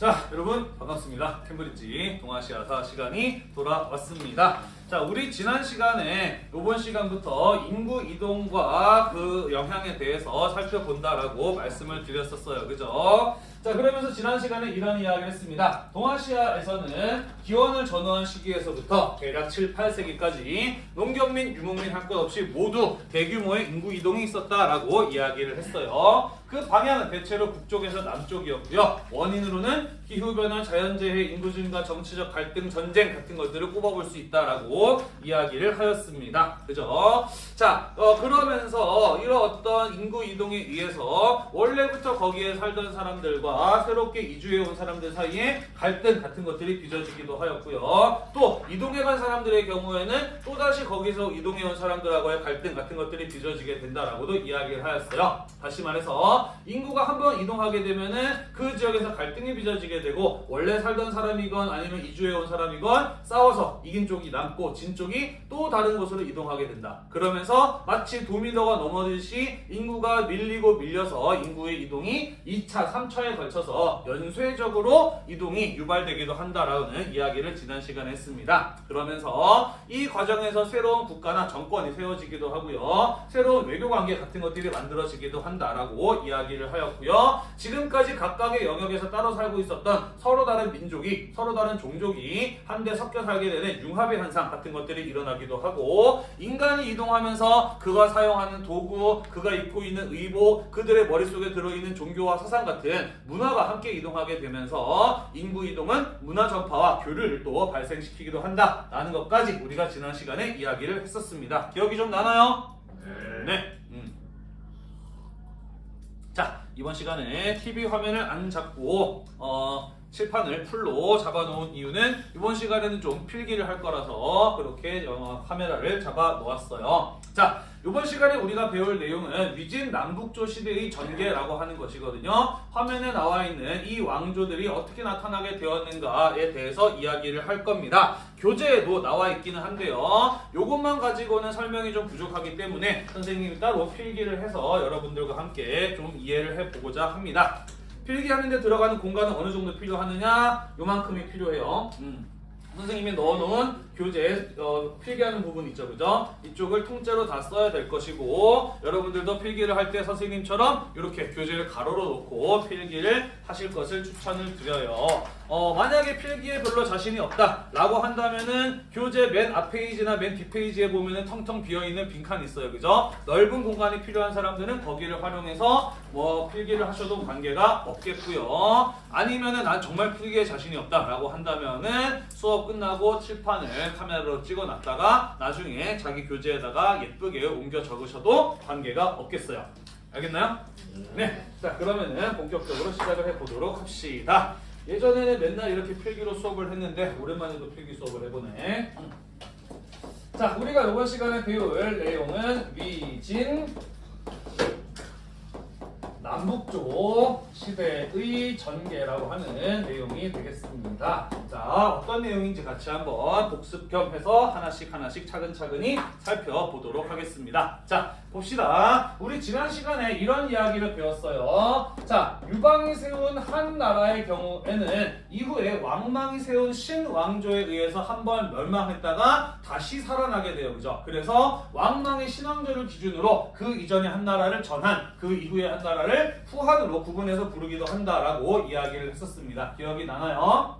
자, 여러분 반갑습니다. 캠브리지 동아시아사 시간이 돌아왔습니다. 자, 우리 지난 시간에 이번 시간부터 인구 이동과 그 영향에 대해서 살펴본다라고 말씀을 드렸었어요. 그죠? 자, 그러면서 지난 시간에 이런 이야기를 했습니다. 동아시아에서는 기원을 전후한 시기에서부터 대략 7, 8세기까지 농경 민, 유목민 할 것 없이 모두 대규모의 인구 이동이 있었다라고 이야기를 했어요. 그 방향은 대체로 북쪽에서 남쪽이었고요. 원인으로는 기후변화, 자연재해, 인구 증가, 정치적 갈등, 전쟁 같은 것들을 꼽아볼 수 있다라고 이야기를 하였습니다. 그죠? 자, 어, 그러면서 이런 어떤 인구 이동에 의해서 원래부터 거기에 살던 사람들과 새롭게 이주해 온 사람들 사이에 갈등 같은 것들이 빚어지기도 하였고요. 또 이동해 간 사람들의 경우에는 또다시 거기서 이동해 온 사람들하고의 갈등 같은 것들이 빚어지게 된다라고도 이야기를 하였어요. 다시 말해서 인구가 한 번 이동하게 되면은 그 지역에서 갈등이 빚어지게 되고 원래 살던 사람이건 아니면 이주해 온 사람이건 싸워서 이긴 쪽이 남고 진 쪽이 또 다른 곳으로 이동하게 된다. 그러면서 마치 도미노가 넘어지듯이 인구가 밀리고 밀려서 인구의 이동이 2차, 3차에 걸쳐서 연쇄적으로 이동이 유발되기도 한다라는 이야기를 지난 시간에 했습니다. 그러면서 이 과정에서 새로운 국가나 정권이 세워지기도 하고요. 새로운 외교 관계 같은 것들이 만들어지기도 한다라고 이야기를 하였고요. 지금까지 각각의 영역에서 따로 살고 있었던 서로 다른 민족이 서로 다른 종족이 한데 섞여 살게 되는 융합의 현상 같은 것들이 일어나기도 하고 인간이 이동하면서 그가 사용하는 도구, 그가 입고 있는 의복, 그들의 머릿속에 들어있는 종교와 사상 같은 문화가 함께 이동하게 되면서 인구 이동은 문화 전파와 교류를 또 발생시키기도 한다라는 것까지 우리가 지난 시간에 이야기를 했었습니다. 기억이 좀 나나요? 네. 음. 자 이번 시간에 TV 화면을 안 잡고 어, 칠판을 풀로 잡아놓은 이유는 이번 시간에는 좀 필기를 할 거라서 그렇게 어, 카메라를 잡아 놓았어요. 자 이번 시간에 우리가 배울 내용은 위진 남북조 시대의 전개라고 하는 것이거든요. 화면에 나와 있는 이 왕조들이 어떻게 나타나게 되었는가에 대해서 이야기를 할 겁니다. 교재에도 나와 있기는 한데요. 이것만 가지고는 설명이 좀 부족하기 때문에 선생님이 따로 필기를 해서 여러분들과 함께 좀 이해를 해보고자 합니다. 필기하는데 들어가는 공간은 어느 정도 필요하느냐? 요만큼이 필요해요. 음. 선생님이 넣어놓은 교재에 어, 필기하는 부분 있죠, 그죠? 이쪽을 통째로 다 써야 될 것이고 여러분들도 필기를 할 때 선생님처럼 이렇게 교재를 가로로 놓고 필기를 하실 것을 추천을 드려요. 어, 만약에 필기에 별로 자신이 없다 라고 한다면은 교재 맨 앞페이지나 맨 뒷페이지에 보면은 텅텅 비어있는 빈칸이 있어요, 그죠? 넓은 공간이 필요한 사람들은 거기를 활용해서 뭐 필기를 하셔도 관계가 없겠고요. 아니면은 난 정말 필기에 자신이 없다 라고 한다면은 수업 끝나고 칠판을 카메라로 찍어놨다가 나중에 자기 교재에다가 예쁘게 옮겨 적으셔도 관계가 없겠어요. 알겠나요? 네. 자 그러면은 본격적으로 시작을 해보도록 합시다. 예전에는 맨날 이렇게 필기로 수업을 했는데 오랜만에 또 필기 수업을 해보네. 자 우리가 이번 시간에 배울 내용은 위진 남북조 시대의 전개라고 하는 내용이 되겠습니다. 자, 어떤 내용인지 같이 한번 복습 겸 해서 하나씩 하나씩 차근차근히 살펴보도록 하겠습니다. 자, 봅시다. 우리 지난 시간에 이런 이야기를 배웠어요. 자, 유방이 세운 한 나라의 경우에는 이후에 왕망이 세운 신왕조에 의해서 한 번 멸망했다가 다시 살아나게 돼요. 그죠? 그래서 왕망의 신왕조를 기준으로 그 이전에 한 나라를 전한 그 이후에 한 나라를 후한으로 구분해서 부르기도 한다라고 이야기를 했었습니다. 기억이 나나요?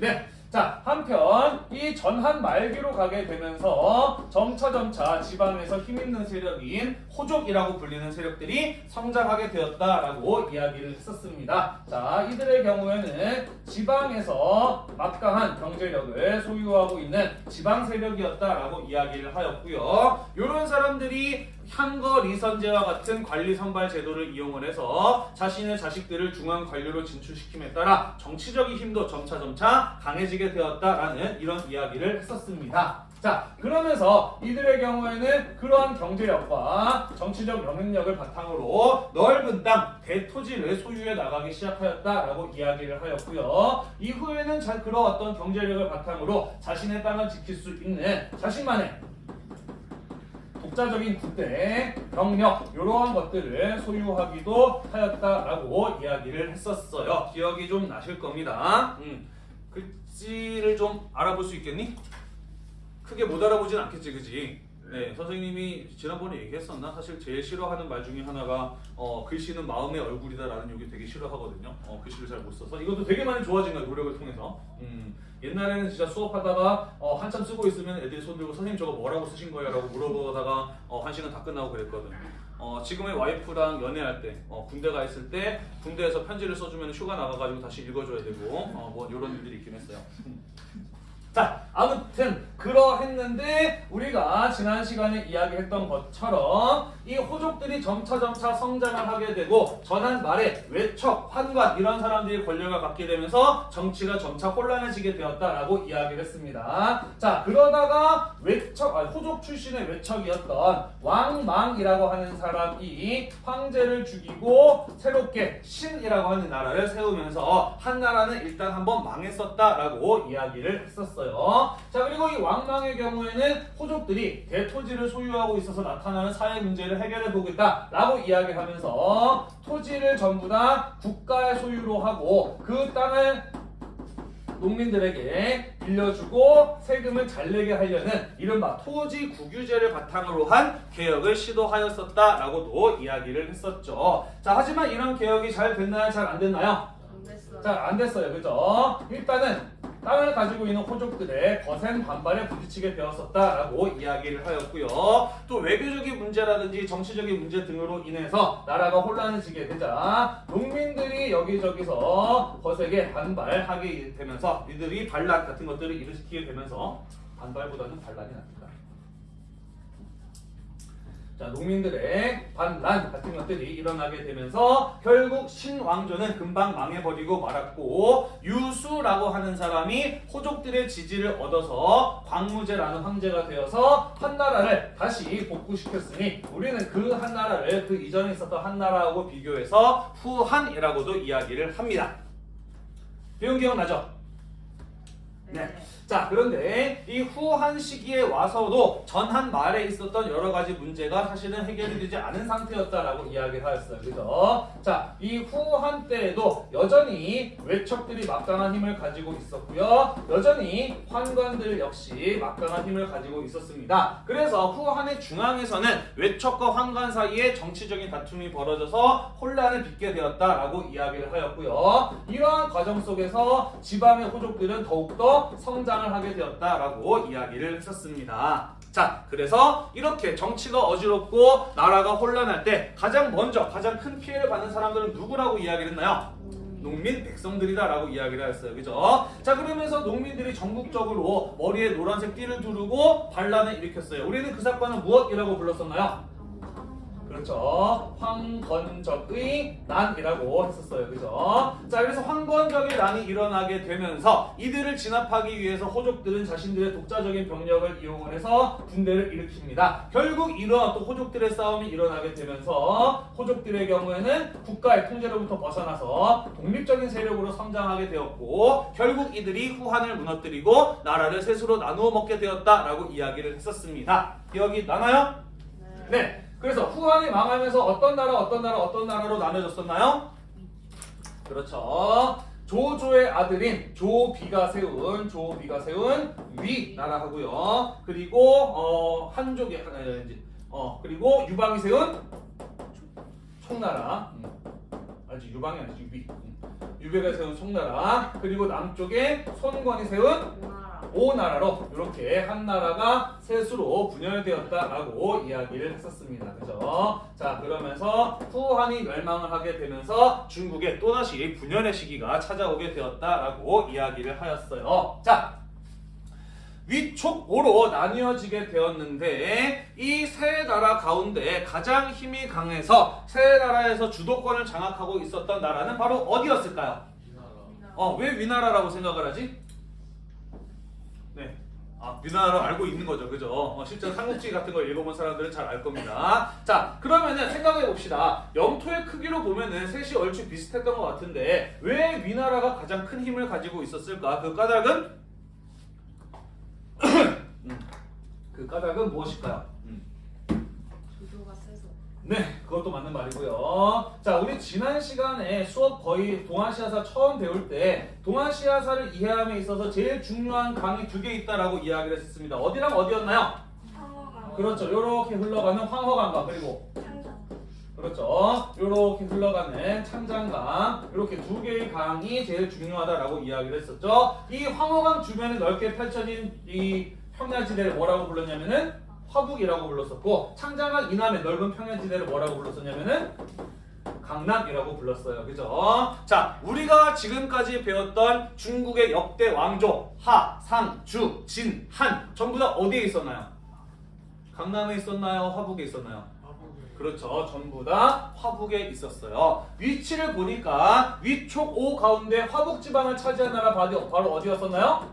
네. 자, 한편 이 전한 말기로 가게 되면서 점차점차 지방에서 힘있는 세력인 호족이라고 불리는 세력들이 성장하게 되었다라고 이야기를 했었습니다. 자, 이들의 경우에는 지방에서 막강한 경제력을 소유하고 있는 지방 세력이었다라고 이야기를 하였고요. 이런 사람들이 향거 리선제와 같은 관리 선발 제도를 이용을 해서 자신의 자식들을 중앙 관료로 진출시킴에 따라 정치적인 힘도 점차점차 강해지게 되었다라는 이런 이야기를 했었습니다. 자 그러면서 이들의 경우에는 그러한 경제력과 정치적 영향력을 바탕으로 넓은 땅, 대토지를 소유해 나가기 시작하였다라고 이야기를 하였고요. 이후에는 잘 그러왔던 경제력을 바탕으로 자신의 땅을 지킬 수 있는 자신만의 독자적인 군대, 병력 이러한 것들을 소유하기도 하였다라고 이야기를 했었어요. 기억이 좀 나실 겁니다. 음, 글씨를 좀 알아볼 수 있겠니? 크게 못 알아보진 않겠지, 그지? 네, 선생님이 지난번에 얘기했었나? 사실 제일 싫어하는 말 중에 하나가 어, 글씨는 마음의 얼굴이다라는 얘기 되게 싫어하거든요. 어, 글씨를 잘 못 써서 이것도 되게 많이 좋아진 거예요, 노력을 통해서. 음, 옛날에는 진짜 수업하다가 어, 한참 쓰고 있으면 애들이 손 들고 선생님 저거 뭐라고 쓰신 거예요? 라고 물어보다가 어, 한 시간 다 끝나고 그랬거든. 어, 지금의 와이프랑 연애할 때, 어, 군대 가 있을 때 군대에서 편지를 써주면 휴가 나가가지고 다시 읽어줘야 되고 어, 뭐 이런 일들이 있긴 했어요. 자, 아무튼 그러했는데 우리가 지난 시간에 이야기했던 것처럼 이 호족들이 점차 점차 성장을 하게 되고 전한 말에 외척, 환관 이런 사람들이 권력을 갖게 되면서 정치가 점차 혼란해지게 되었다라고 이야기를 했습니다. 자, 그러다가 외척, 아니, 호족 출신의 외척이었던 왕망이라고 하는 사람이 황제를 죽이고 새롭게 신이라고 하는 나라를 세우면서 한 나라는 일단 한번 망했었다라고 이야기를 했었어요. 자 그리고 이 왕망의 경우에는 호족들이 대토지를 소유하고 있어서 나타나는 사회 문제를 해결해 보고 있다라고 이야기하면서 토지를 전부 다 국가의 소유로 하고 그 땅을 농민들에게 빌려주고 세금을 잘 내게 하려는 이른바 토지 국유제를 바탕으로 한 개혁을 시도하였었다라고도 이야기를 했었죠. 자 하지만 이런 개혁이 잘 됐나요? 잘 안 됐나요? 안 됐어요. 잘안 됐어요. 그죠? 일단은 땅을 가지고 있는 호족들의 거센 반발에 부딪히게 되었었다라고 이야기를 하였고요. 또 외교적인 문제라든지 정치적인 문제 등으로 인해서 나라가 혼란해지게 되자 농민들이 여기저기서 거세게 반발하게 되면서 이들이 반란 같은 것들을 일으키게 되면서 반발보다는 반란이 납니다. 자, 농민들의 반란 같은 것들이 일어나게 되면서 결국 신왕조는 금방 망해버리고 말았고 유수라고 하는 사람이 호족들의 지지를 얻어서 광무제라는 황제가 되어서 한나라를 다시 복구시켰으니 우리는 그 한나라를 그 이전에 있었던 한나라하고 비교해서 후한이라고도 이야기를 합니다. 배운 기억나죠? 네. 자 그런데 이 후한 시기에 와서도 전한 말에 있었던 여러 가지 문제가 사실은 해결이 되지 않은 상태였다라고 이야기를 하였어요. 그죠? 자, 이 후한 때에도 여전히 외척들이 막강한 힘을 가지고 있었고요. 여전히 환관들 역시 막강한 힘을 가지고 있었습니다. 그래서 후한의 중앙에서는 외척과 환관 사이에 정치적인 다툼이 벌어져서 혼란을 빚게 되었다라고 이야기를 하였고요. 이러한 과정 속에서 지방의 호족들은 더욱더 성장 을 하게 되었다라고 이야기를 했었습니다. 자, 그래서 이렇게 정치가 어지럽고 나라가 혼란할 때 가장 먼저 가장 큰 피해를 받는 사람들은 누구라고 이야기를 했나요? 농민 백성들이다라고 이야기를 했어요. 그죠? 자, 그러면서 농민들이 전국적으로 머리에 노란색 띠를 두르고 반란을 일으켰어요. 우리는 그 사건을 무엇이라고 불렀었나요? 그렇죠. 황건적의 난이라고 했었어요. 그죠? 자, 그래서 황건적의 난이 일어나게 되면서 이들을 진압하기 위해서 호족들은 자신들의 독자적인 병력을 이용을 해서 군대를 일으킵니다. 결국 이러한 또 호족들의 싸움이 일어나게 되면서 호족들의 경우에는 국가의 통제로부터 벗어나서 독립적인 세력으로 성장하게 되었고 결국 이들이 후한을 무너뜨리고 나라를 셋으로 나누어 먹게 되었다라고 이야기를 했었습니다. 기억이 나나요? 네. 네. 그래서 후한이 망하면서 어떤 나라 어떤 나라 어떤 나라로 나눠졌었나요? 그렇죠. 조조의 아들인 조비가 세운 조비가 세운 위 나라하고요. 그리고 어 하나 이제 어 그리고 유방이 세운 총나라. 음. 아직 유방이 아니지 유비. 음. 유비가 세운 총나라. 그리고 남쪽에 손권이 세운 우나라. 오나라로 이렇게 한 나라가 셋으로 분열되었다라고 이야기를 했었습니다. 그죠? 자, 그러면서 후한이 멸망을 하게 되면서 중국에 또다시 분열의 시기가 찾아오게 되었다라고 이야기를 하였어요. 자, 위촉오로 나뉘어지게 되었는데 이 세 나라 가운데 가장 힘이 강해서 세 나라에서 주도권을 장악하고 있었던 나라는 바로 어디였을까요? 어, 왜 위나라라고 생각을 하지? 네. 아, 위나라로 알고 있는 거죠. 그죠? 어, 실제 삼국지 같은 걸 읽어본 사람들은 잘 알 겁니다. 자, 그러면은 생각해 봅시다. 영토의 크기로 보면은 셋이 얼추 비슷했던 것 같은데 왜 위나라가 가장 큰 힘을 가지고 있었을까? 그 까닭은 음, 그 까닭은 무엇일까요? 음. 네, 그것도 맞는 말이고요. 자, 우리 지난 시간에 수업 거의 동아시아사 처음 배울 때 동아시아사를 이해함에 있어서 제일 중요한 강이 두 개 있다라고 이야기를 했습니다. 어디랑 어디였나요? 상어강 그렇죠. 요렇게 흘러가는 황허강과 그리고 그렇죠. 요렇게 흘러가는 창장강 이렇게 두 개의 강이 제일 중요하다라고 이야기를 했었죠. 이 황허강 주변에 넓게 펼쳐진 이 평야지대를 뭐라고 불렀냐면은 화북이라고 불렀었고 창장강 이남의 넓은 평야지대를 뭐라고 불렀었냐면은 강남이라고 불렀어요. 그죠? 자, 우리가 지금까지 배웠던 중국의 역대 왕조 하, 상, 주, 진, 한 전부 다 어디에 있었나요? 강남에 있었나요? 화북에 있었나요? 그렇죠. 전부 다 화북에 있었어요. 위치를 보니까 위촉 오 가운데 화북 지방을 차지한 나라 바로 어디였었나요?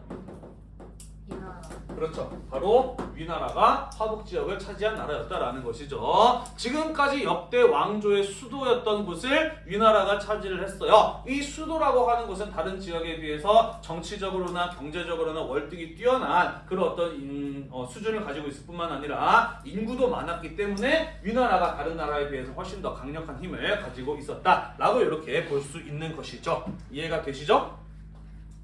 그렇죠. 바로 위나라가 화북 지역을 차지한 나라였다라는 것이죠. 지금까지 역대 왕조의 수도였던 곳을 위나라가 차지를 했어요. 이 수도라고 하는 곳은 다른 지역에 비해서 정치적으로나 경제적으로나 월등히 뛰어난 그런 어떤 인- 어, 수준을 가지고 있을 뿐만 아니라 인구도 많았기 때문에 위나라가 다른 나라에 비해서 훨씬 더 강력한 힘을 가지고 있었다라고 이렇게 볼 수 있는 것이죠. 이해가 되시죠?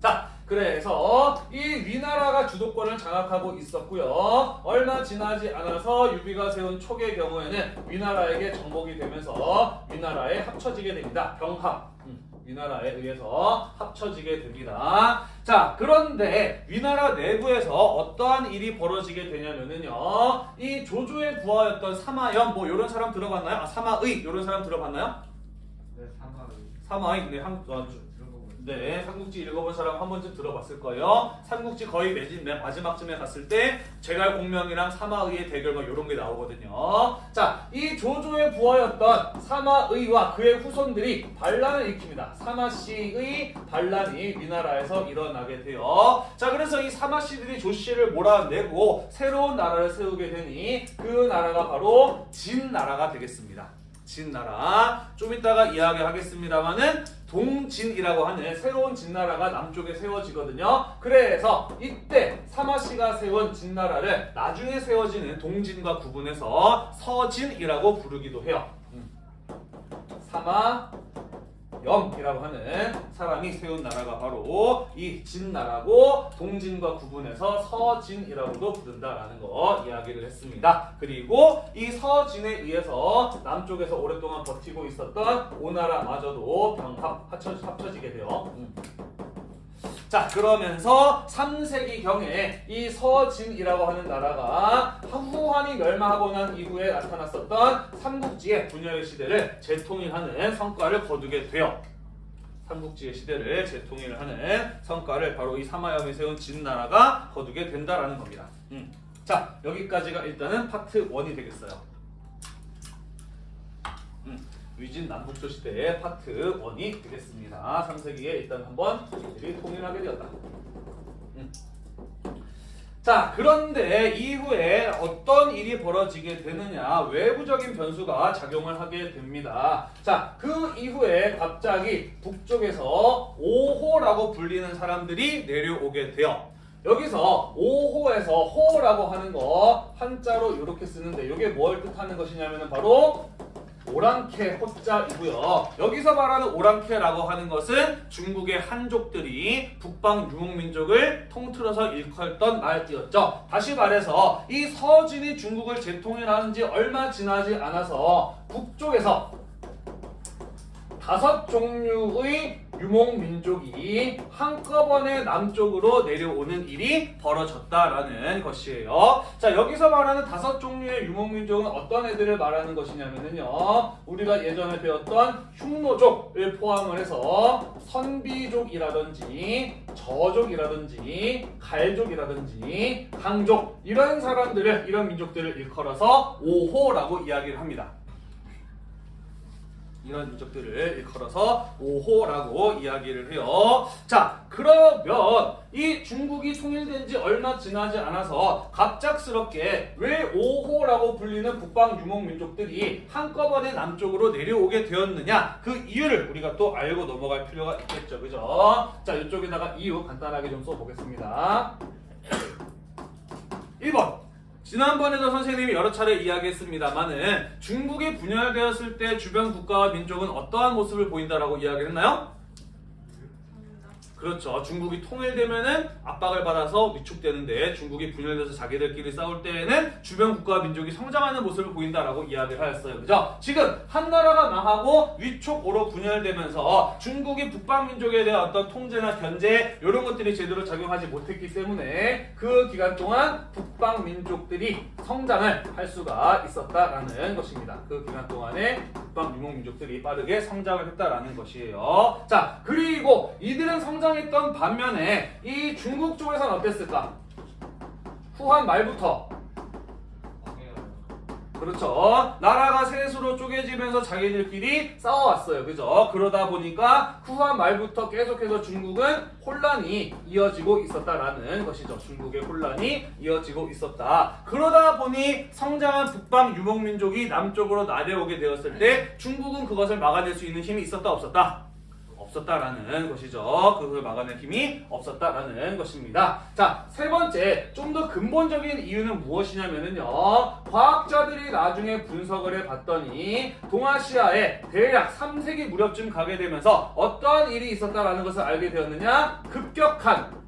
자, 그래서 이 위나라가 주도권을 장악하고 있었고요. 얼마 지나지 않아서 유비가 세운 촉의 경우에는 위나라에게 정복이 되면서 위나라에 합쳐지게 됩니다. 병합. 음, 위나라에 의해서 합쳐지게 됩니다. 자, 그런데 위나라 내부에서 어떠한 일이 벌어지게 되냐면은요. 이 조조의 부하였던 사마연 뭐 이런 사람 들어봤나요? 아, 사마의 이런 사람 들어봤나요? 네, 사마의 사마의 네, 한, 아, 주- 들어보고 네, 삼국지 읽어본 사람 한 번쯤 들어봤을 거예요. 삼국지 거의 매진 맨 마지막쯤에 갔을 때 제갈 공명이랑 사마의의 대결 막 이런 게 나오거든요. 자, 이 조조의 부하였던 사마의와 그의 후손들이 반란을 일으킵니다. 사마씨의 반란이 위나라에서 일어나게 돼요. 자, 그래서 이 사마씨들이 조씨를 몰아내고 새로운 나라를 세우게 되니 그 나라가 바로 진나라가 되겠습니다. 진나라 좀 이따가 이야기하겠습니다만은 동진이라고 하는 새로운 진나라가 남쪽에 세워지거든요. 그래서 이때 사마씨가 세운 진나라를 나중에 세워지는 동진과 구분해서 서진이라고 부르기도 해요. 음. 사마 염이라고 하는 사람이 세운 나라가 바로 이 진나라고 동진과 구분해서 서진이라고도 부른다라는 거 이야기를 했습니다. 그리고 이 서진에 의해서 남쪽에서 오랫동안 버티고 있었던 오나라마저도 병합 합쳐, 합쳐지게 돼요. 음. 자 그러면서 3세기 경에 이 서진이라고 하는 나라가 후한이 멸망하고 난 이후에 나타났었던 삼국지의 분열의 시대를 재통일하는 성과를 거두게 돼요. 삼국지의 시대를 재통일하는 성과를 바로 이 사마염이 세운 진나라가 거두게 된다라는 겁니다. 음. 자 여기까지가 일단은 파트 1이 되겠어요. 음. 위진 남북조 시대의 파트 1이 되겠습니다. 3세기에 일단 한번 이들이 통일하게 되었다. 음. 자, 그런데 이후에 어떤 일이 벌어지게 되느냐, 외부적인 변수가 작용을 하게 됩니다. 자, 그 이후에 갑자기 북쪽에서 5호라고 불리는 사람들이 내려오게 돼요. 여기서 5호에서 호라고 하는 거 한자로 이렇게 쓰는데 이게 뭘 뜻하는 것이냐면 바로 오랑캐 호자이고요. 여기서 말하는 오랑캐라고 하는 것은 중국의 한족들이 북방 유목민족을 통틀어서 일컬던 말이었죠. 다시 말해서 이 서진이 중국을 재통일하는 지 얼마 지나지 않아서 북쪽에서 다섯 종류의 유목민족이 한꺼번에 남쪽으로 내려오는 일이 벌어졌다라는 것이에요. 자, 여기서 말하는 다섯 종류의 유목민족은 어떤 애들을 말하는 것이냐면요. 우리가 예전에 배웠던 흉노족을 포함을 해서 선비족이라든지 저족이라든지 갈족이라든지 강족 이런 사람들을 이런 민족들을 일컬어서 오호라고 이야기를 합니다. 이런 민족들을 일컬어서 5호라고 이야기를 해요. 자, 그러면 이 중국이 통일된 지 얼마 지나지 않아서 갑작스럽게 왜 5호라고 불리는 북방 유목 민족들이 한꺼번에 남쪽으로 내려오게 되었느냐? 그 이유를 우리가 또 알고 넘어갈 필요가 있겠죠. 그죠? 자, 이쪽에다가 이유 간단하게 좀 써보겠습니다. 1번. 지난번에도 선생님이 여러 차례 이야기했습니다만은 중국이 분열되었을 때 주변 국가와 민족은 어떠한 모습을 보인다라고 이야기했나요? 그렇죠. 중국이 통일되면은 압박을 받아서 위축되는데 중국이 분열돼서 자기들끼리 싸울 때에는 주변 국가와 민족이 성장하는 모습을 보인다라고 이야기를 하였어요. 그죠? 지금 한 나라가 망하고 위촉으로 분열되면서 중국이 북방 민족에 대한 어떤 통제나 견제 이런 것들이 제대로 작용하지 못했기 때문에 그 기간 동안 북방 민족들이 성장을 할 수가 있었다라는 것입니다. 그 기간 동안에 북방 유목 민족들이 빠르게 성장을 했다라는 것이에요. 자, 그리고 이들은 성장 했던 반면에 이 중국 쪽에서는 어땠을까? 후한 말부터 그렇죠. 나라가 셋으로 쪼개지면서 자기들끼리 싸워왔어요. 그죠? 그러다 보니까 후한 말부터 계속해서 중국은 혼란이 이어지고 있었다라는 것이죠. 중국의 혼란이 이어지고 있었다. 그러다 보니 성장한 북방 유목민족이 남쪽으로 나대오게 되었을 때 중국은 그것을 막아낼 수 있는 힘이 있었다 없었다? 없었다라는 것이죠. 그걸 막아낼 힘이 없었다라는 것입니다. 자, 세 번째, 좀 더 근본적인 이유는 무엇이냐면요. 과학자들이 나중에 분석을 해봤더니 동아시아에 대략 3세기 무렵쯤 가게 되면서 어떠한 일이 있었다라는 것을 알게 되었느냐? 급격한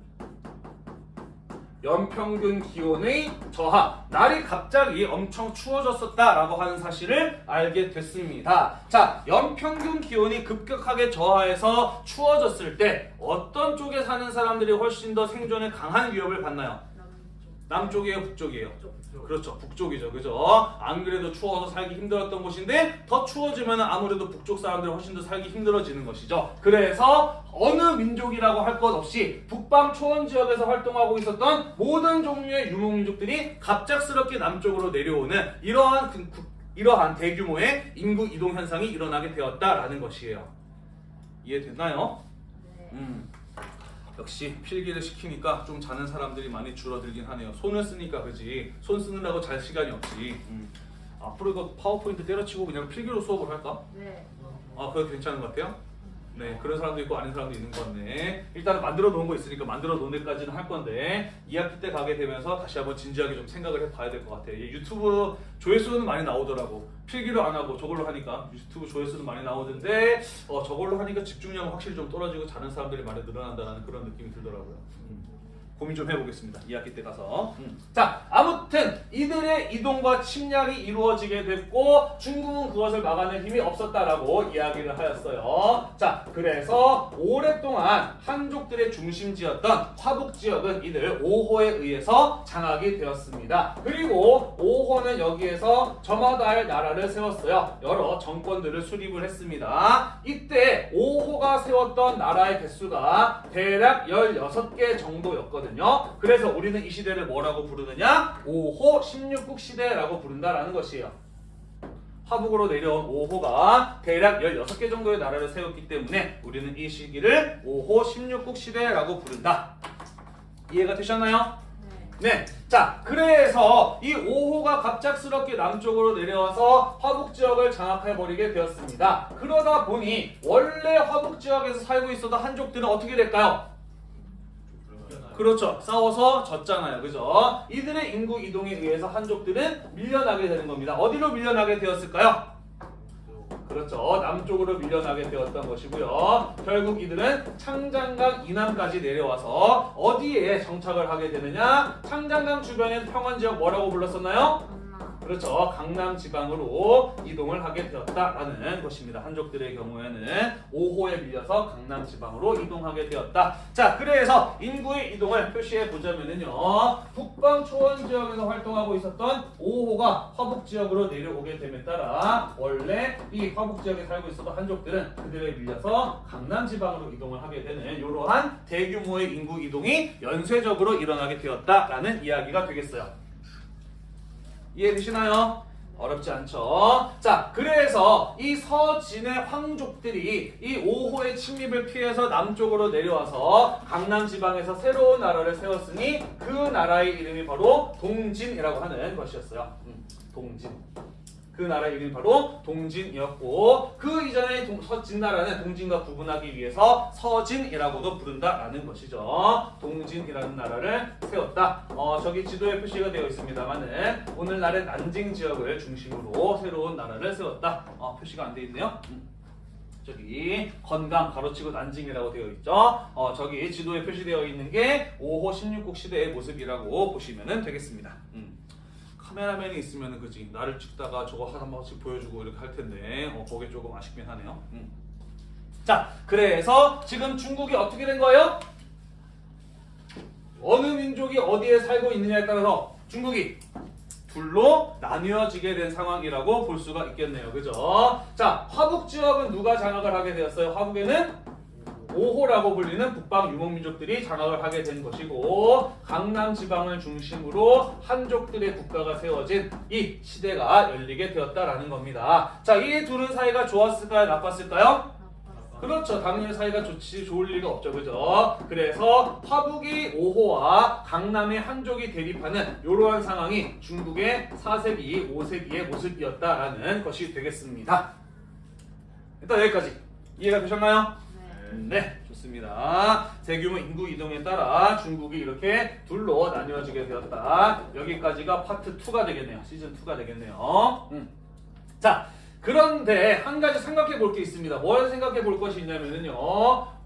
연평균 기온의 저하, 날이 갑자기 엄청 추워졌었다라고 하는 사실을 알게 됐습니다. 자, 연평균 기온이 급격하게 저하해서 추워졌을 때 어떤 쪽에 사는 사람들이 훨씬 더 생존에 강한 위협을 받나요? 남쪽이에요, 북쪽이에요? 그렇죠. 북쪽이죠. 그죠? 안 그래도 추워서 살기 힘들었던 곳인데 더 추워지면 아무래도 북쪽 사람들이 훨씬 더 살기 힘들어지는 것이죠. 그래서 어느 민족이라고 할 것 없이 북방 초원 지역에서 활동하고 있었던 모든 종류의 유목민족들이 갑작스럽게 남쪽으로 내려오는 이러한 그- 그- 이러한 대규모의 인구 이동 현상이 일어나게 되었다라는 것이에요. 이해됐나요? 네. 음. 역시 필기를 시키니까 좀 자는 사람들이 많이 줄어들긴 하네요. 손을 쓰니까 그지. 손 쓰느라고 잘 시간이 없지. 음. 앞으로 이거 파워포인트 때려치고 그냥 필기로 수업을 할까? 네. 아, 그거 괜찮은 것 같아요? 네, 그런 사람도 있고 아닌 사람도 있는 건데 일단은 만들어 놓은 거 있으니까 만들어 놓은 데까지는 할 건데 2학기 때 가게 되면서 다시 한번 진지하게 좀 생각을 해봐야 될 것 같아요. 이 유튜브 조회수는 많이 나오더라고. 필기로 안 하고 저걸로 하니까 유튜브 조회수는 많이 나오던데 어, 저걸로 하니까 집중력은 확실히 좀 떨어지고 자는 사람들이 많이 늘어난다는 그런 느낌이 들더라고요. 음. 고민 좀 해보겠습니다. 2학기 때 가서. 음. 자, 아무튼 이들의 이동과 침략이 이루어지게 됐고 중국은 그것을 막아낼 힘이 없었다라고 이야기를 하였어요. 자, 그래서 오랫동안 한족들의 중심지였던 화북 지역은 이들 5호에 의해서 장악이 되었습니다. 그리고 5호는 여기에서 저마다의 나라를 세웠어요. 여러 정권들을 수립을 했습니다. 이때 5호가 세웠던 나라의 개수가 대략 16개 정도였거든요. 그래서 우리는 이 시대를 뭐라고 부르느냐? 5호 16국 시대라고 부른다라는 것이에요. 화북으로 내려온 5호가 대략 16개 정도의 나라를 세웠기 때문에 우리는 이 시기를 5호 16국 시대라고 부른다. 이해가 되셨나요? 네. 네. 자, 그래서 이 5호가 갑작스럽게 남쪽으로 내려와서 화북 지역을 장악해버리게 되었습니다. 그러다 보니 원래 화북 지역에서 살고 있었던 한족들은 어떻게 될까요? 그렇죠. 싸워서 졌잖아요. 그죠? 이들의 인구 이동에 의해서 한족들은 밀려나게 되는 겁니다. 어디로 밀려나게 되었을까요? 그렇죠. 남쪽으로 밀려나게 되었던 것이고요. 결국 이들은 창장강 이남까지 내려와서 어디에 정착을 하게 되느냐? 창장강 주변의 평원 지역 뭐라고 불렀었나요? 그렇죠. 강남 지방으로 이동을 하게 되었다라는 것입니다. 한족들의 경우에는 5호에 밀려서 강남 지방으로 이동하게 되었다. 자, 그래서 인구의 이동을 표시해 보자면은요. 북방 초원 지역에서 활동하고 있었던 5호가 화북 지역으로 내려오게 됨에 따라 원래 이 화북 지역에 살고 있었던 한족들은 그들에 밀려서 강남 지방으로 이동을 하게 되는 이러한 대규모의 인구 이동이 연쇄적으로 일어나게 되었다라는 이야기가 되겠어요. 이해되시나요? 어렵지 않죠? 자, 그래서 이 서진의 황족들이 이 5호의 침입을 피해서 남쪽으로 내려와서 강남 지방에서 새로운 나라를 세웠으니 그 나라의 이름이 바로 동진이라고 하는 것이었어요. 음, 동진. 그 나라 이름이 바로 동진이었고 그 이전에 동- 서진 나라는 동진과 구분하기 위해서 서진이라고도 부른다라는 것이죠. 동진이라는 나라를 세웠다. 어, 저기 지도에 표시가 되어 있습니다만은 오늘날의 난징 지역을 중심으로 새로운 나라를 세웠다. 어, 표시가 안돼 있네요. 음. 저기 건강 가로치고 난징이라고 되어 있죠. 어, 저기 지도에 표시되어 있는 게 5호 16국 시대의 모습이라고 보시면 되겠습니다. 음. 카메라맨이 있으면 그지 나를 찍다가 저거 한 번씩 보여주고 이렇게 할 텐데 어, 그게 조금 아쉽긴 하네요. 음. 자, 그래서 지금 중국이 어떻게 된 거예요? 어느 민족이 어디에 살고 있느냐에 따라서 중국이 둘로 나뉘어지게 된 상황이라고 볼 수가 있겠네요. 그죠? 자, 화북 지역은 누가 장악을 하게 되었어요? 화북에는 5호라고 불리는 북방 유목민족들이 장악을 하게 된 것이고 강남 지방을 중심으로 한족들의 국가가 세워진 이 시대가 열리게 되었다라는 겁니다. 자, 이 둘은 사이가 좋았을까요? 나빴을까요? 그렇죠. 당연히 사이가 좋지 좋을 리가 없죠. 그죠? 그래서 화북이 5호와 강남의 한족이 대립하는 이러한 상황이 중국의 4세기, 5세기의 모습이었다라는 것이 되겠습니다. 일단 여기까지 이해가 되셨나요? 네. 네, 좋습니다. 대규모 인구 이동에 따라 중국이 이렇게 둘로 나뉘어지게 되었다. 여기까지가 파트 2가 되겠네요. 시즌 2가 되겠네요. 음. 자, 그런데 한 가지 생각해 볼 게 있습니다. 뭘 생각해 볼 것이 있냐면요.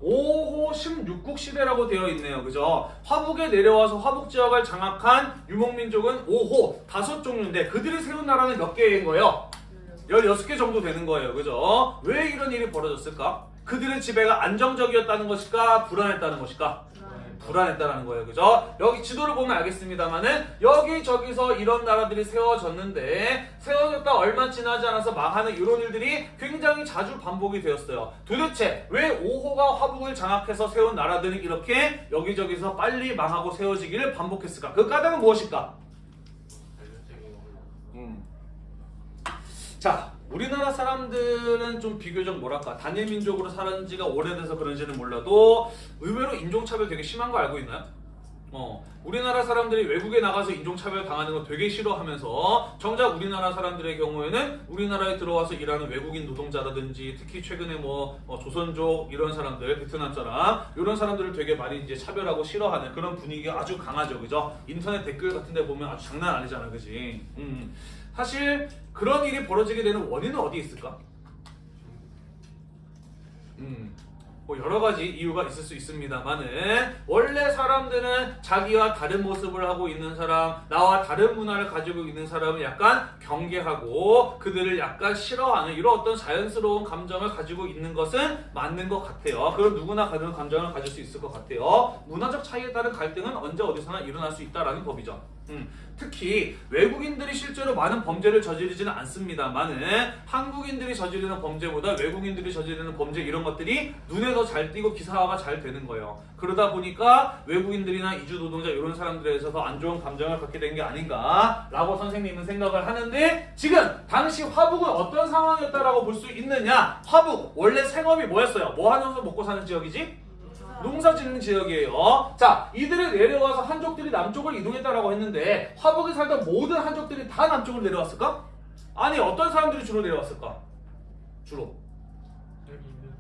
5호 16국 시대라고 되어 있네요. 그죠? 화북에 내려와서 화북 지역을 장악한 유목민족은 5호 다섯 종류인데 그들이 세운 나라는 몇 개인 거예요? 16개 정도 되는 거예요. 그죠? 왜 이런 일이 벌어졌을까? 그들의 지배가 안정적이었다는 것일까? 불안했다는 것일까? 불안했다는 거예요. 그죠? 여기 지도를 보면 알겠습니다만은 여기저기서 이런 나라들이 세워졌는데 세워졌다 얼마 지나지 않아서 망하는 이런 일들이 굉장히 자주 반복이 되었어요. 도대체 왜 5호가 화북을 장악해서 세운 나라들이 이렇게 여기저기서 빨리 망하고 세워지기를 반복했을까? 그 까닭은 무엇일까? 음. 자, 우리나라 사람들은 좀 비교적 뭐랄까 단일 민족으로 살은 지가 오래돼서 그런지는 몰라도 의외로 인종차별 되게 심한 거 알고 있나요? 어, 우리나라 사람들이 외국에 나가서 인종차별 당하는 거 되게 싫어하면서 정작 우리나라 사람들의 경우에는 우리나라에 들어와서 일하는 외국인 노동자라든지 특히 최근에 뭐 어, 조선족 이런 사람들 베트남 사람 이런 사람들을 되게 많이 이제 차별하고 싫어하는 그런 분위기가 아주 강하죠 그죠 인터넷 댓글 같은 데 보면 아주 장난 아니잖아 그지 음. 사실 그런 일이 벌어지게 되는 원인은 어디 있을까? 음, 뭐 여러 가지 이유가 있을 수 있습니다만은 원래 사람들은 자기와 다른 모습을 하고 있는 사람, 나와 다른 문화를 가지고 있는 사람을 약간 경계하고 그들을 약간 싫어하는 이런 어떤 자연스러운 감정을 가지고 있는 것은 맞는 것 같아요. 그럼 누구나 그런 감정을 가질 수 있을 것 같아요. 문화적 차이에 따른 갈등은 언제 어디서나 일어날 수 있다라는 법이죠. 음, 특히 외국인들이 실제로 많은 범죄를 저지르지는 않습니다만은 한국인들이 저지르는 범죄보다 외국인들이 저지르는 범죄 이런 것들이 눈에 더 잘 띄고 기사화가 잘 되는 거예요. 그러다 보니까 외국인들이나 이주 노동자 이런 사람들에 있어서 안 좋은 감정을 갖게 된 게 아닌가라고 선생님은 생각을 하는데 지금 당시 화북은 어떤 상황이었다라고 볼 수 있느냐? 화북 원래 생업이 뭐였어요? 뭐 하면서 먹고 사는 지역이지? 농사 짓는 지역이에요. 자, 이들이 내려와서 한족들이 남쪽을 이동했다라고 했는데 화북에 살던 모든 한족들이 다 남쪽으로 내려왔을까? 아니, 어떤 사람들이 주로 내려왔을까? 주로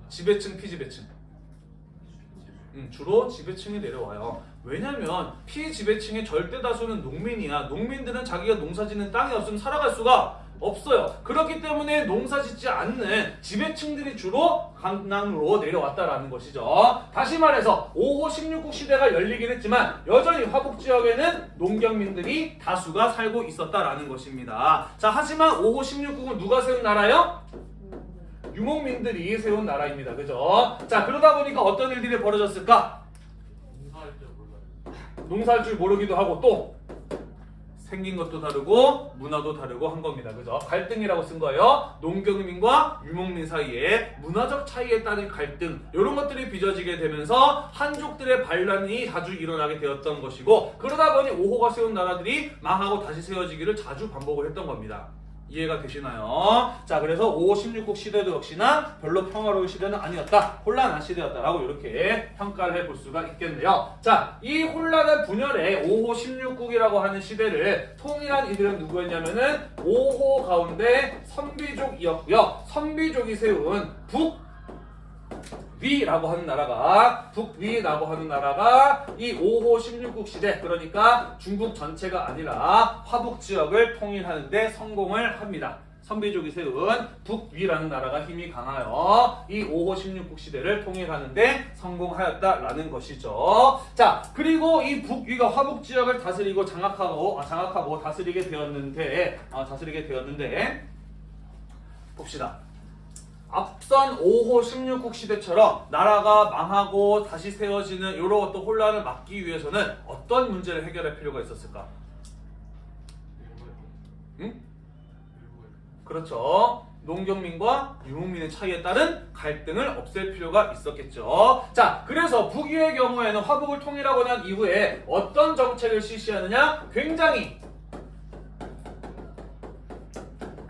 지배층, 피지배층. 음, 주로 지배층이 내려와요. 왜냐면 피지배층의 절대 다수는 농민이야. 농민들은 자기가 농사짓는 땅이 없으면 살아갈 수가 없어요. 그렇기 때문에 농사 짓지 않는 지배층들이 주로 강남으로 내려왔다라는 것이죠. 다시 말해서 5호 16국 시대가 열리긴 했지만 여전히 화북 지역에는 농경민들이 다수가 살고 있었다라는 것입니다. 자, 하지만 5호 16국은 누가 세운 나라요? 유목민들이 세운 나라입니다. 그죠? 자, 그러다 보니까 어떤 일들이 벌어졌을까? 농사할 줄 모르기도 하고 또 생긴 것도 다르고 문화도 다르고 한 겁니다. 그죠? 갈등이라고 쓴 거예요. 농경민과 유목민 사이에 문화적 차이에 따른 갈등 이런 것들이 빚어지게 되면서 한족들의 반란이 자주 일어나게 되었던 것이고 그러다 보니 5호가 세운 나라들이 망하고 다시 세워지기를 자주 반복을 했던 겁니다. 이해가 되시나요? 자, 그래서 5, 16국 시대도 역시나 별로 평화로운 시대는 아니었다. 혼란한 시대였다라고 이렇게 평가를 해볼 수가 있겠네요. 자, 이 혼란한 분열의 5호 16국이라고 하는 시대를 통일한 이들은 누구였냐면은 5호 가운데 선비족이었고요. 선비족이 세운 북 위라고 하는 나라가 북위라고 하는 나라가 이 5호 16국 시대 그러니까 중국 전체가 아니라 화북 지역을 통일하는데 성공을 합니다. 선비족이 세운 북위라는 나라가 힘이 강하여 이 5호 16국 시대를 통일하는데 성공하였다라는 것이죠. 자, 그리고 이 북위가 화북 지역을 다스리고 장악하고 아, 장악하고 다스리게 되었는데 아, 다스리게 되었는데 봅시다. 앞선 5호 16국 시대처럼 나라가 망하고 다시 세워지는 이런 어떤 혼란을 막기 위해서는 어떤 문제를 해결할 필요가 있었을까? 응? 그렇죠. 농경민과 유목민의 차이에 따른 갈등을 없앨 필요가 있었겠죠. 자, 그래서 북위의 경우에는 화북을 통일하고 난 이후에 어떤 정책을 실시하느냐? 굉장히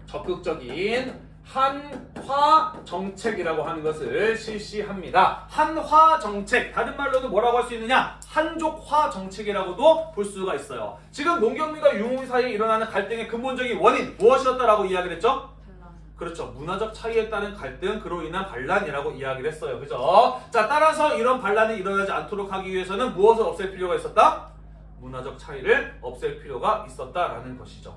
적극적인 한화 정책이라고 하는 것을 실시합니다. 한화 정책, 다른 말로도 뭐라고 할 수 있느냐? 한족화 정책이라고도 볼 수가 있어요. 지금 농경민과 유목민 사이에 일어나는 갈등의 근본적인 원인 무엇이었다라고 이야기를 했죠? 그렇죠. 문화적 차이에 따른 갈등, 그로 인한 반란이라고 이야기를 했어요. 그죠? 자, 따라서 이런 반란이 일어나지 않도록 하기 위해서는 무엇을 없앨 필요가 있었다? 문화적 차이를 없앨 필요가 있었다라는 것이죠.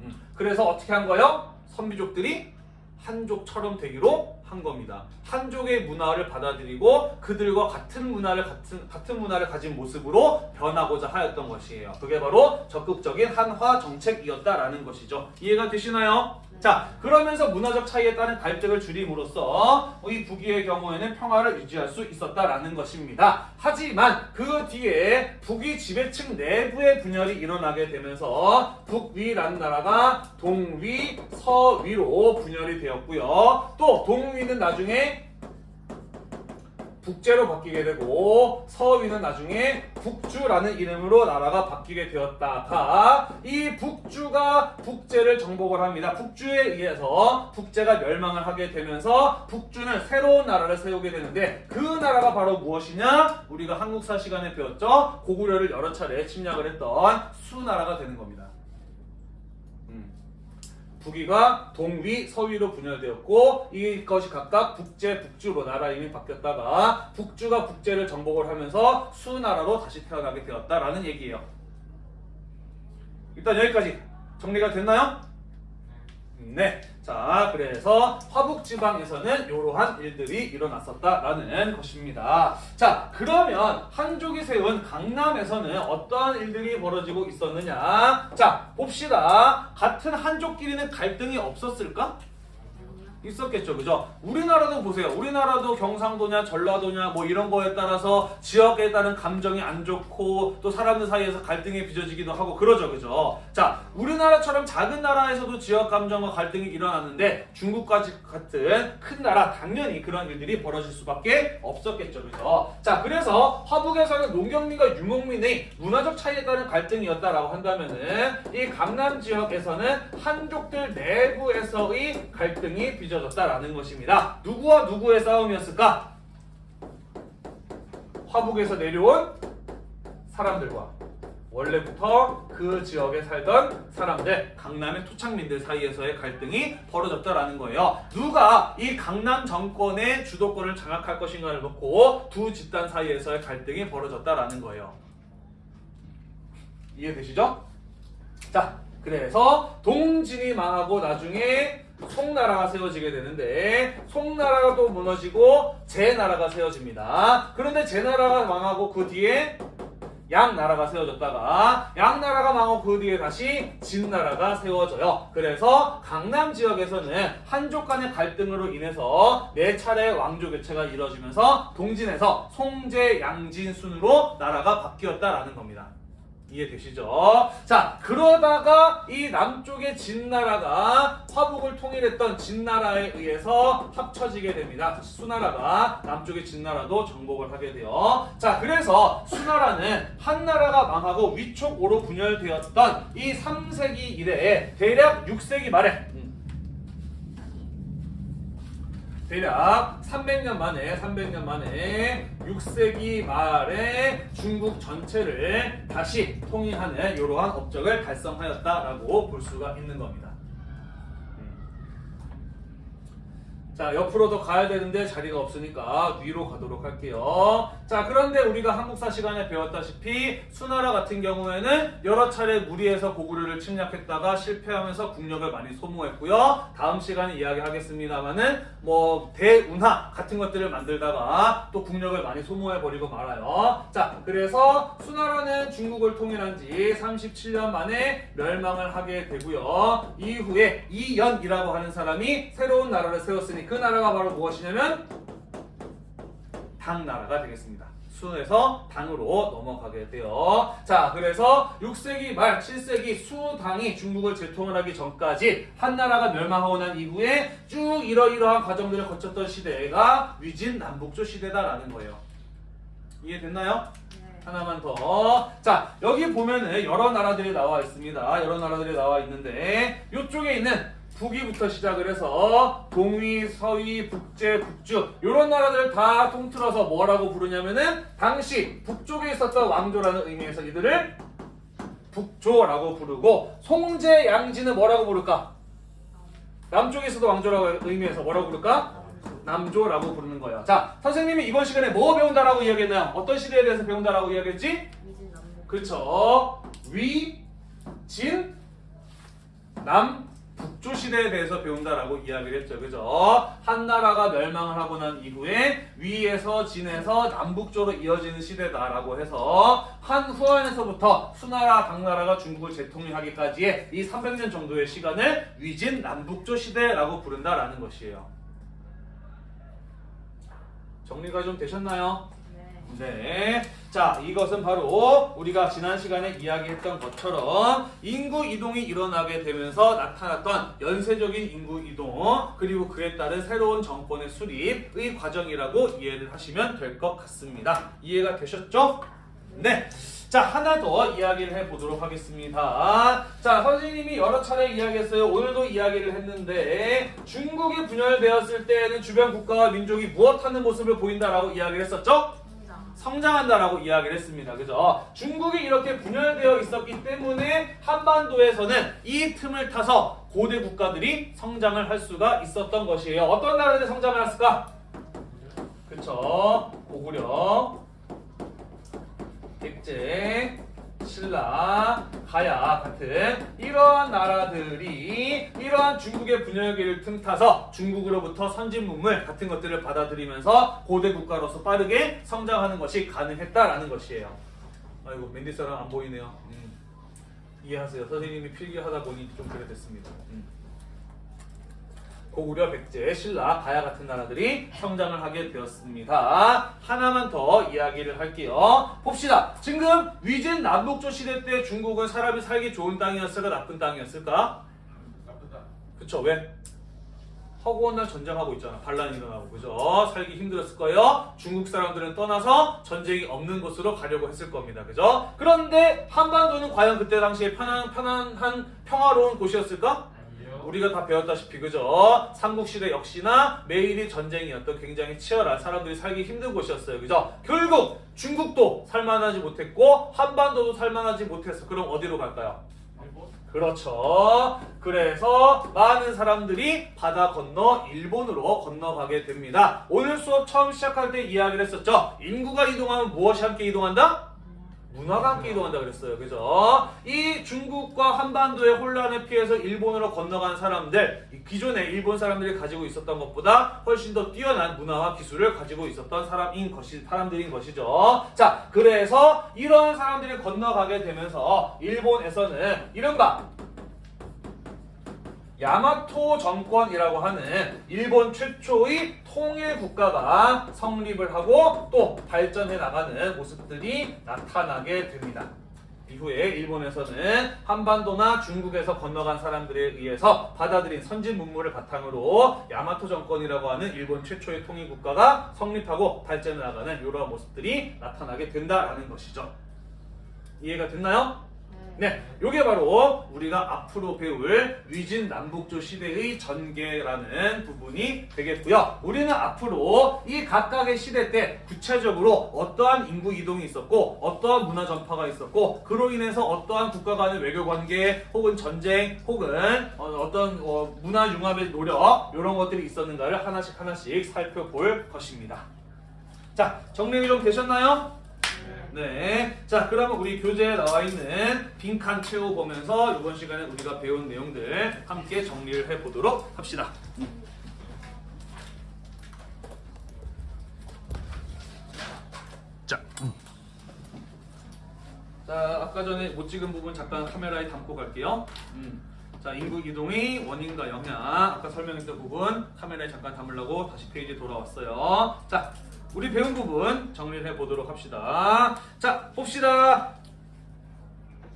음, 그래서 어떻게 한 거예요? 선비족들이 한족처럼 되기로 한 겁니다. 한족의 문화를 받아들이고 그들과 같은 문화를 같은 같은 문화를 가진 모습으로 변하고자 하였던 것이에요. 그게 바로 적극적인 한화 정책이었다라는 것이죠. 이해가 되시나요? 자, 그러면서 문화적 차이에 따른 갈등을 줄임으로써 이 북위의 경우에는 평화를 유지할 수 있었다라는 것입니다. 하지만 그 뒤에 북위 지배층 내부의 분열이 일어나게 되면서 북위라는 나라가 동위, 서위로 분열이 되었고요. 또 동위는 나중에 북제로 바뀌게 되고 서위는 나중에 북주라는 이름으로 나라가 바뀌게 되었다가 이 북주가 북제를 정복을 합니다. 북주에 의해서 북제가 멸망을 하게 되면서 북주는 새로운 나라를 세우게 되는데 그 나라가 바로 무엇이냐? 우리가 한국사 시간에 배웠죠. 고구려를 여러 차례 침략을 했던 수나라가 되는 겁니다. 음. 북위가 동위, 서위로 분열되었고 이것이 각각 북제, 북주로 나라 이름이 바뀌었다가 북주가 북제를 정복을 하면서 수나라로 다시 태어나게 되었다라는 얘기예요. 일단 여기까지 정리가 됐나요? 네. 자, 그래서 화북 지방에서는 이러한 일들이 일어났었다라는 것입니다. 자, 그러면 한족이 세운 강남에서는 어떠한 일들이 벌어지고 있었느냐? 자, 봅시다. 같은 한족끼리는 갈등이 없었을까? 있었겠죠, 그죠? 우리나라도 보세요. 우리나라도 경상도냐, 전라도냐, 뭐 이런 거에 따라서 지역에 따른 감정이 안 좋고 또 사람들 사이에서 갈등이 빚어지기도 하고 그러죠, 그죠? 자, 우리나라처럼 작은 나라에서도 지역 감정과 갈등이 일어났는데 중국까지 같은 큰 나라 당연히 그런 일들이 벌어질 수밖에 없었겠죠, 그죠? 자, 그래서 화북에서는 농경민과 유목민의 문화적 차이에 따른 갈등이었다라고 한다면은 이 강남 지역에서는 한족들 내부에서의 갈등이 빚어 졌다라는 것입니다. 누구와 누구의 싸움이었을까? 화북에서 내려온 사람들과 원래부터 그 지역에 살던 사람들, 강남의 토착민들 사이에서의 갈등이 벌어졌다라는 거예요. 누가 이 강남 정권의 주도권을 장악할 것인가를 놓고 두 집단 사이에서의 갈등이 벌어졌다라는 거예요. 이해되시죠? 자, 그래서 동진이 망하고 나중에 송나라가 세워지게 되는데 송나라가 또 무너지고 제나라가 세워집니다. 그런데 제나라가 망하고 그 뒤에 양나라가 세워졌다가 양나라가 망하고 그 뒤에 다시 진나라가 세워져요. 그래서 강남 지역에서는 한족 간의 갈등으로 인해서 네 차례 왕조 교체가 이루어지면서 동진에서 송제, 양진 순으로 나라가 바뀌었다라는 겁니다. 이해되시죠? 자, 그러다가 이 남쪽의 진나라가 화북을 통일했던 진나라에 의해서 합쳐지게 됩니다. 수나라가 남쪽의 진나라도 정복을 하게 돼요. 자, 그래서 수나라는 한나라가 망하고 위촉 오로 분열되었던 이 3세기 이래에 대략 6세기 말에 대략 300년 만에 300년 만에 6세기 말에 중국 전체를 다시 통일하는 이러한 업적을 달성하였다라고 볼 수가 있는 겁니다. 자 옆으로 더 가야 되는데 자리가 없으니까 위로 가도록 할게요. 자 그런데 우리가 한국사 시간에 배웠다시피 수나라 같은 경우에는 여러 차례 무리해서 고구려를 침략했다가 실패하면서 국력을 많이 소모했고요. 다음 시간에 이야기하겠습니다만은 뭐 대운하 같은 것들을 만들다가 또 국력을 많이 소모해 버리고 말아요. 자 그래서 수나라는 중국을 통일한 지 37년 만에 멸망을 하게 되고요. 이후에 이연이라고 하는 사람이 새로운 나라를 세웠으니 그 나라가 바로 무엇이냐면 당나라가 되겠습니다. 수에서 당으로 넘어가게 돼요. 자, 그래서 6세기 말 7세기 수당이 중국을 재통을 하기 전까지 한나라가 멸망하고 난 이후에 쭉 이러이러한 과정들을 거쳤던 시대가 위진 남북조 시대다라는 거예요. 이해됐나요? 네. 하나만 더. 자, 여기 보면은 여러 나라들이 나와 있습니다. 여러 나라들이 나와 있는데 이쪽에 있는 북위부터 시작을 해서 동위, 서위, 북제, 북주 이런 나라들을 다 통틀어서 뭐라고 부르냐면은 당시 북쪽에 있었던 왕조라는 의미에서 이들을 북조라고 부르고 송제, 양지는 뭐라고 부를까? 남쪽에 있어도 왕조라고 의미해서 뭐라고 부를까? 남조라고 부르는 거예요. 자, 선생님이 이번 시간에 뭐 배운다라고 이야기했나요? 어떤 시대에 대해서 배운다라고 이야기했지? 그쵸. 위, 진, 남, 북조 시대에 대해서 배운다라고 이야기를 했죠. 그죠? 한나라가 멸망을 하고 난 이후에 위에서 진에서 남북조로 이어지는 시대다라고 해서 한후안에서부터 수나라, 당나라가 중국을 재통일하기까지의 이 300년 정도의 시간을 위진 남북조 시대라고 부른다라는 것이에요. 정리가 좀 되셨나요? 네. 네. 자, 이것은 바로 우리가 지난 시간에 이야기했던 것처럼 인구 이동이 일어나게 되면서 나타났던 연쇄적인 인구 이동, 그리고 그에 따른 새로운 정권의 수립의 과정이라고 이해를 하시면 될 것 같습니다. 이해가 되셨죠? 네. 자, 하나 더 이야기를 해보도록 하겠습니다. 자, 선생님이 여러 차례 이야기했어요. 오늘도 이야기를 했는데, 중국이 분열되었을 때에는 주변 국가와 민족이 무엇하는 모습을 보인다라고 이야기를 했었죠? 성장. 성장한다라고 이야기를 했습니다. 그죠? 중국이 이렇게 분열되어 있었기 때문에 한반도에서는 이 틈을 타서 고대 국가들이 성장을 할 수가 있었던 것이에요. 어떤 나라들이 성장을 했을까? 그쵸? 고구려, 백제, 신라, 가야 같은 이러한 나라들이 이러한 중국의 분열기를 틈타서 중국으로부터 선진 문물 같은 것들을 받아들이면서 고대 국가로서 빠르게 성장하는 것이 가능했다라는 것이에요. 아이고 맨디 사람 안 보이네요. 음. 이해하세요. 선생님이 필기하다 보니 좀 그래 됐습니다. 음. 고구려, 백제, 신라, 가야 같은 나라들이 성장을 하게 되었습니다. 하나만 더 이야기를 할게요. 봅시다. 지금 위진 남북조 시대 때 중국은 사람이 살기 좋은 땅이었을까 나쁜 땅이었을까? 나쁘다. 그쵸 왜? 허구한 날 전쟁하고 있잖아 반란이 일어나고 그죠? 살기 힘들었을 거예요 중국 사람들은 떠나서 전쟁이 없는 곳으로 가려고 했을 겁니다 그죠? 그런데 한반도는 과연 그때 당시에 편안, 편안한 평화로운 곳이었을까? 우리가 다 배웠다시피 그죠? 삼국시대 역시나 매일이 전쟁이었던 굉장히 치열한 사람들이 살기 힘든 곳이었어요 그죠? 결국 중국도 살만하지 못했고 한반도도 살만하지 못했어 그럼 어디로 갈까요? 일본? 그렇죠. 그래서 많은 사람들이 바다 건너 일본으로 건너가게 됩니다. 오늘 수업 처음 시작할 때 이야기를 했었죠. 인구가 이동하면 무엇이 함께 이동한다? 함께 이동한다 그랬어요. 그죠? 이 중국과 한반도의 혼란에 피해서 일본으로 건너간 사람들, 이 기존에 일본 사람들이 가지고 있었던 것보다 훨씬 더 뛰어난 문화와 기술을 가지고 있었던 사람인 것이, 사람들인 것이죠. 자, 그래서 이런 사람들이 건너가게 되면서 일본에서는 이른바 야마토 정권이라고 하는 일본 최초의 통일 국가가 성립을 하고 또 발전해 나가는 모습들이 나타나게 됩니다. 이후에 일본에서는 한반도나 중국에서 건너간 사람들에 의해서 받아들인 선진 문물을 바탕으로 야마토 정권이라고 하는 일본 최초의 통일 국가가 성립하고 발전해 나가는 이러한 모습들이 나타나게 된다라는 것이죠. 이해가 됐나요? 네. 네, 요게 바로 우리가 앞으로 배울 위진 남북조 시대의 전개라는 부분이 되겠고요. 우리는 앞으로 이 각각의 시대 때 구체적으로 어떠한 인구 이동이 있었고 어떠한 문화 전파가 있었고 그로 인해서 어떠한 국가 간의 외교 관계 혹은 전쟁 혹은 어, 떤 문화 융합의 노력 이런 것들이 있었는가를 하나씩 하나씩 살펴볼 것입니다. 자, 정리가 좀 되셨나요? 네. 자, 그러면 우리 교재에 나와 있는 빈칸 채워보면서 이번 시간에 우리가 배운 내용들 함께 정리를 해보도록 합시다. 자. 자, 아까 전에 못 찍은 부분 잠깐 카메라에 담고 갈게요. 음. 자, 인구 이동의 원인과 영향. 아까 설명했던 부분 카메라에 잠깐 담으려고 다시 페이지 돌아왔어요. 자, 우리 배운 부분 정리를 해보도록 합시다. 자, 봅시다.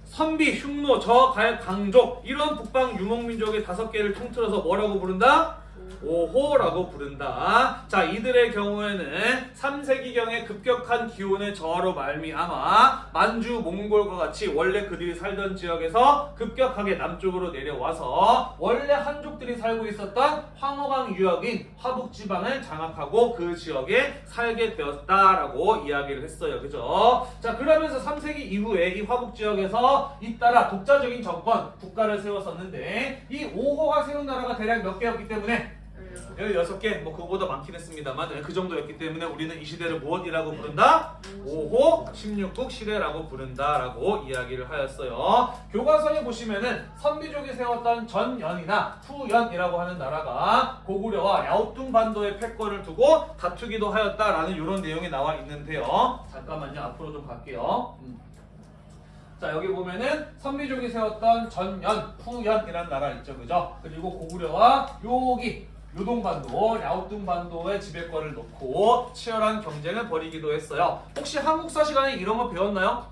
선비, 흉노, 저, 갈, 강족 이런 북방 유목민족의 다섯 개를 통틀어서 뭐라고 부른다? 오호라고 부른다. 자, 이들의 경우에는 3세기경에 급격한 기온의 저하로 말미암아 만주, 몽골과 같이 원래 그들이 살던 지역에서 급격하게 남쪽으로 내려와서 원래 한족들이 살고 있었던 황허강 유역인 화북 지방을 장악하고 그 지역에 살게 되었다라고 이야기를 했어요. 그죠? 자, 그러면서 3세기 이후에 이 화북 지역에서 잇따라 독자적인 정권, 국가를 세웠었는데 이 오호가 세운 나라가 대략 몇 개였기 때문에 16개, 뭐 그거보다 많긴 했습니다만 그 정도였기 때문에 우리는 이 시대를 무엇이라고 부른다? 5호 16국 시대라고 부른다라고 이야기를 하였어요. 교과서에 보시면은 선비족이 세웠던 전연이나 후연이라고 하는 나라가 고구려와 야오뚱 반도의 패권을 두고 다투기도 하였다라는 이런 내용이 나와 있는데요. 잠깐만요. 앞으로 좀 갈게요. 음. 자 여기 보면은 선비족이 세웠던 전연, 후연이라는 나라 있죠, 그죠? 그리고 고구려와 여기 요동반도, 야오뚱반도의 지배권을 놓고 치열한 경쟁을 벌이기도 했어요. 혹시 한국사 시간에 이런 거 배웠나요?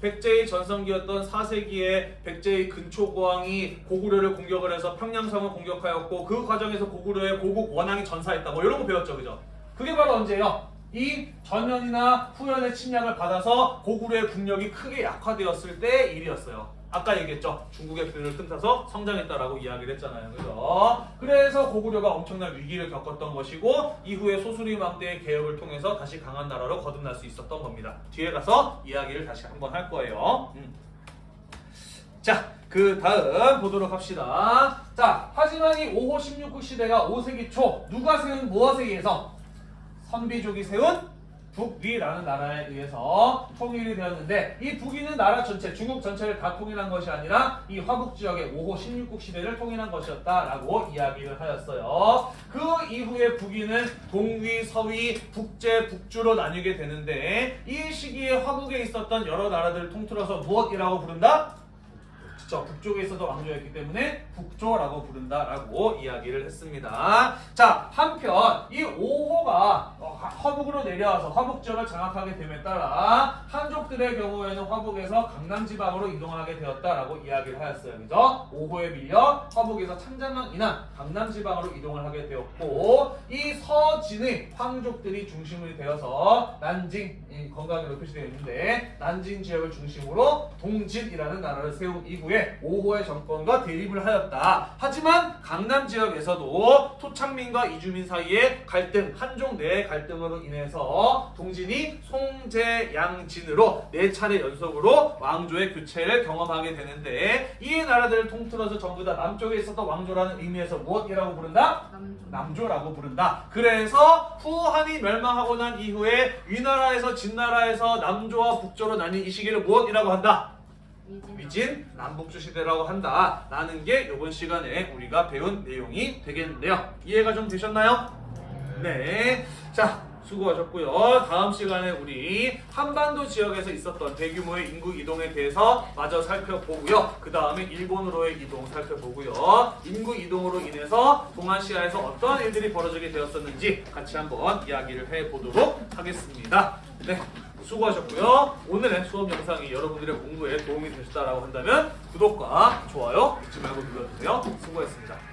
백제의 전성기였던 4세기에 백제의 근초고왕이 고구려를 공격을 해서 평양성을 공격하였고 그 과정에서 고구려의 고국 원앙이 전사했다. 뭐 이런 거 배웠죠, 그죠? 그게 바로 언제예요? 이 전연이나 후연의 침략을 받아서 고구려의 국력이 크게 약화되었을 때 일이었어요. 아까 얘기했죠. 중국의 비를 틈타서 성장했다라고 이야기를 했잖아요. 그죠? 그래서 고구려가 엄청난 위기를 겪었던 것이고 이후에 소수림왕 때의 개혁을 통해서 다시 강한 나라로 거듭날 수 있었던 겁니다. 뒤에 가서 이야기를 다시 한번 할 거예요. 음. 자, 그 다음 보도록 합시다. 자, 하지만 이 5호 16국 시대가 5세기 초 누가 세운 모아세기에서 선비족이 세운 북위라는 나라에 의해서 통일이 되었는데 이 북위는 나라 전체, 중국 전체를 다 통일한 것이 아니라 이 화북 지역의 5호 16국 시대를 통일한 것이었다라고 이야기를 하였어요. 그 이후에 북위는 동위, 서위, 북제, 북주로 나뉘게 되는데 이 시기에 화북에 있었던 여러 나라들을 통틀어서 무엇이라고 부른다? 그쵸 북쪽에 있어도 왕조였기 때문에 북조라고 부른다라고 이야기를 했습니다. 자 한편 이 5호가 화북으로 내려와서 화북 지역을 장악하게 됨에 따라 한족들의 경우에는 화북에서 강남 지방으로 이동하게 되었다라고 이야기를 하였어요. 그죠? 5호에 밀려 화북에서 창장강 이나 강남 지방으로 이동을 하게 되었고 이 서진의 황족들이 중심이 되어서 난징 이 건강으로 표시되어 있는데 난징 지역을 중심으로 동진이라는 나라를 세운 이후에 5호의 정권과 대립을 하였다. 하지만 강남 지역에서도 토착민과 이주민 사이의 갈등, 한족 내 갈등으로 인해서 동진이 송제양진으로 네 차례 연속으로 왕조의 교체를 경험하게 되는데 이 나라들을 통틀어서 전부 다 남쪽에 있었던 왕조라는 의미에서 무엇이라고 부른다? 남조. 남조라고 부른다. 그래서 후한이 멸망하고 난 이후에 위나라에서 진나라에서 남조와 북조로 나뉜 이 시기를 무엇이라고 한다? 위진. 남북조 시대라고 한다. 라는 게 이번 시간에 우리가 배운 내용이 되겠는데요. 이해가 좀 되셨나요? 네. 자, 수고하셨고요. 다음 시간에 우리 한반도 지역에서 있었던 대규모의 인구 이동에 대해서 마저 살펴보고요. 그 다음에 일본으로의 이동 살펴보고요. 인구 이동으로 인해서 동아시아에서 어떠한 일들이 벌어지게 되었었는지 같이 한번 이야기를 해보도록 하겠습니다. 네. 수고하셨고요. 오늘의 수업 영상이 여러분들의 공부에 도움이 되셨다고 한다면 구독과 좋아요 잊지 말고 눌러주세요. 수고했습니다.